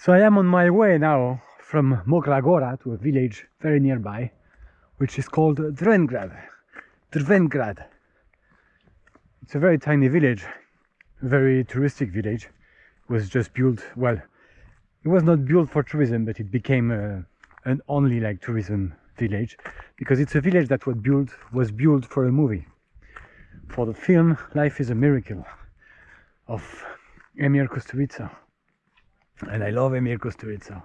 So I am on my way now from Mokra Gora to a village very nearby, which is called Drvengrad. Drvengrad. It's a very tiny village, very touristic village. It was just built, well, it was not built for tourism, but it became a, an only like tourism village because it's a village that was built was built for a movie, for the film Life is a Miracle of Emir Kusturica. And I love Emir Kusturica.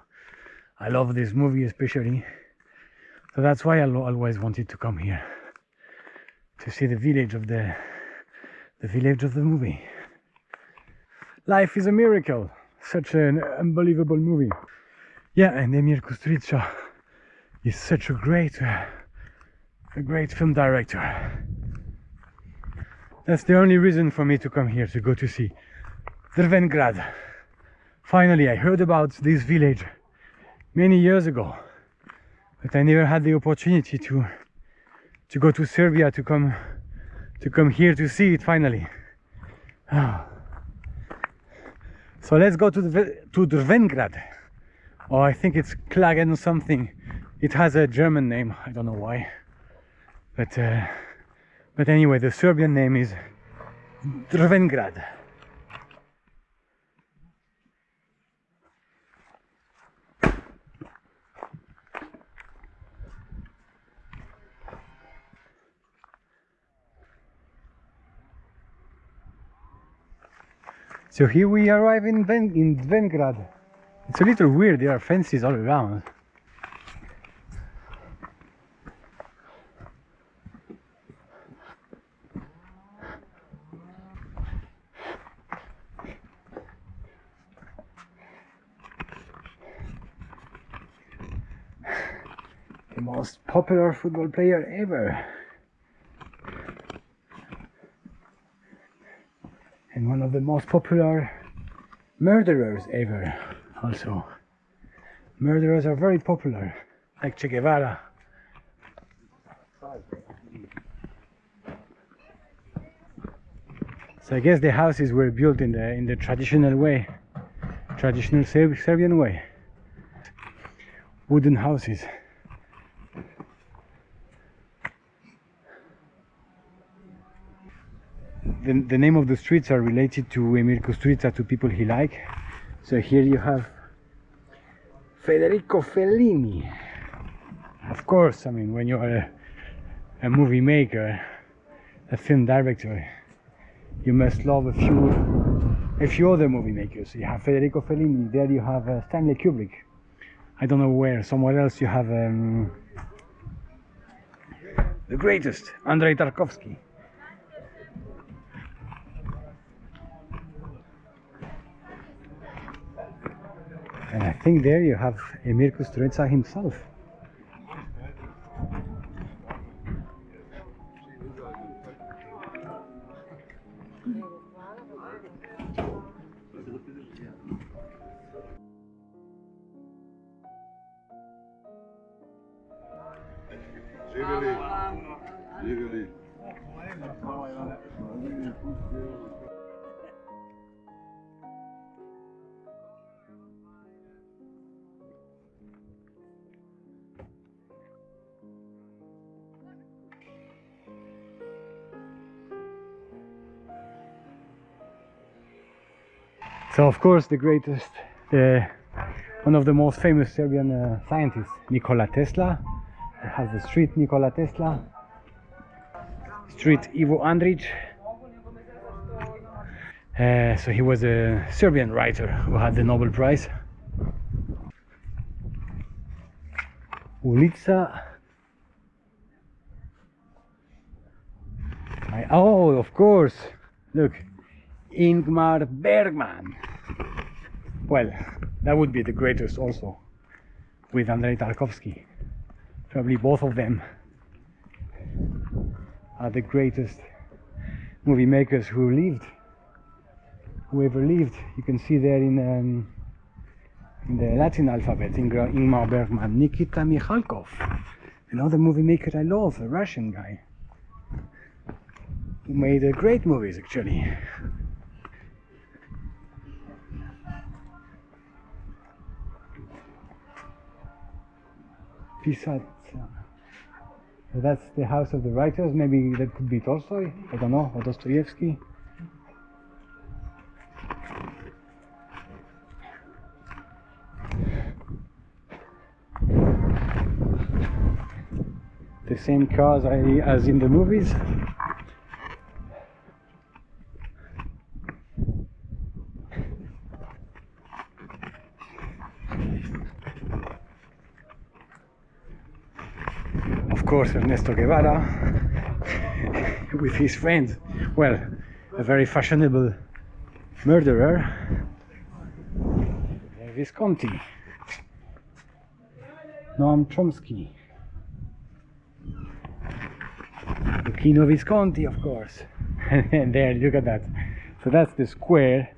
I love this movie especially. So that's why I always wanted to come here to see the village of the the village of the movie. Life is a miracle. Such an unbelievable movie. Yeah, and Emir Kusturica is such a great, a great film director. That's the only reason for me to come here to go to see Drvengrad. Finally, I heard about this village many years ago, but I never had the opportunity to to go to Serbia to come to come here to see it finally. So let's go to the to Drvengrad. Oh, I think it's Klagen or something. It has a German name. I don't know why, but uh, but anyway, the Serbian name is Drvengrad. So here we arrive in Ven in Vengrad. It's a little weird, there are fences all around. The most popular football player ever. And one of the most popular murderers ever also. Murderers are very popular like Che Guevara. So I guess the houses were built in the in the traditional way traditional Serbian way. Wooden houses the, the name of the streets are related to Emir Kusturica, to people he liked. So here you have Federico Fellini. Of course, I mean, when you are a, a movie maker, a film director, you must love a few a few other movie makers. You have Federico Fellini, there you have uh, Stanley Kubrick. I don't know where, somewhere else you have um, the greatest, Andrei Tarkovsky. And I think there you have Emir Kusturica himself. So of course the greatest, the one of the most famous Serbian uh, scientists, Nikola Tesla. We have the street Nikola Tesla, street Ivo Andrić. Uh, so he was a Serbian writer who had the Nobel Prize. Ulica. I, oh, of course. Look, Ingmar Bergman. Well, that would be the greatest also with Andrei Tarkovsky. Probably both of them are the greatest movie makers who lived, who ever lived. You can see there in, um, in the Latin alphabet, Ingmar Bergman, Nikita Mikhalkov, another movie maker I love, a Russian guy who made uh, great movies actually. Pisat. That's the house of the writers. Maybe that could be Tolstoy. I don't know. Or Dostoevsky. The same cars as in the movies. Course, Ernesto Guevara with his friend, well, a very fashionable murderer, Visconti, Noam Chomsky, Luchino Visconti, of course. and there, look at that. So that's the square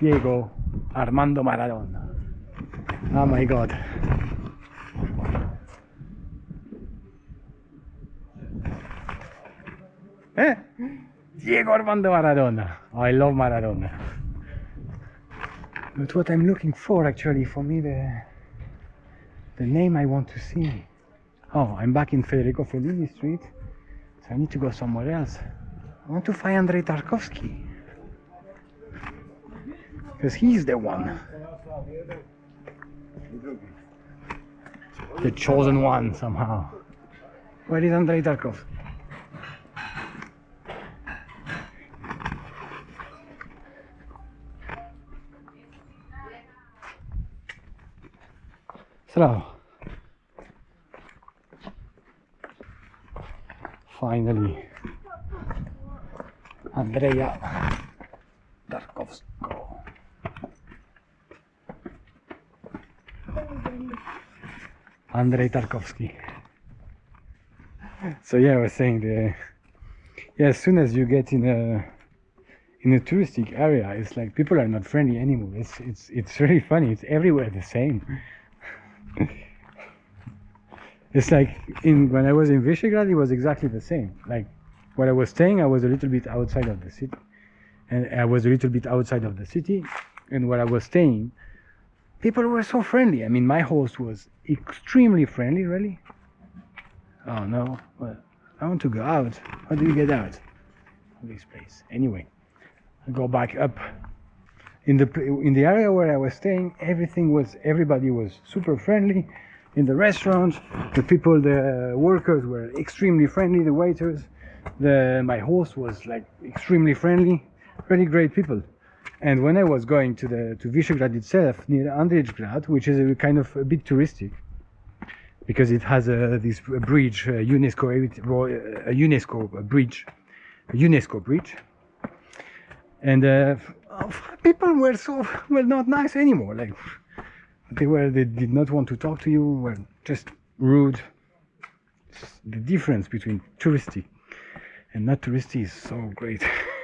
Diego Armando Maradona. Oh my god. Eh? Diego Armando Maradona. I love Maradona. But what I'm looking for actually, for me, the the name I want to see. Oh, I'm back in Federico Fellini Street, so I need to go somewhere else. I want to find Andrei Tarkovsky. Because he's the one. The chosen one somehow. Where is Andrei Tarkovsky? Finally, Andrea Tarkovsko. Andrei Tarkovsky. So yeah, I was saying the yeah, as soon as you get in a in a touristic area, it's like people are not friendly anymore. It's it's it's really funny. It's everywhere the same. it's like in when I was in Visegrad, it was exactly the same. Like where I was staying, I was a little bit outside of the city, and I was a little bit outside of the city, and where I was staying, people were so friendly. I mean, my host was extremely friendly, really. Oh no, well, I want to go out. How do you get out of this place? Anyway, I go back up in the in the area where I was staying, everything was everybody was super friendly. In the restaurant, the people, the workers were extremely friendly. The waiters, the my host was like extremely friendly, really great people. And when I was going to the to Visegrad itself, near Andrićgrad, which is a kind of a bit touristic, because it has a this bridge, a UNESCO uh, a UNESCO bridge, a UNESCO bridge, and uh, people were so well not nice anymore. Like they were they did not want to talk to you were just rude. The difference between touristy and not touristy is so great